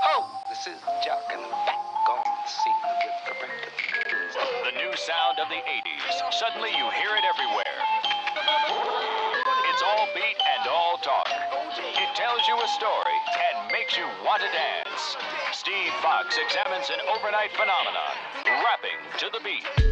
Ho, this is Jock and back on the scene with the breakfast. The new sound of the 80s. Suddenly you hear it everywhere. It's all beat and all talk. It tells you a story and makes you want to dance. Steve Fox examines an overnight phenomenon, rapping to the beat.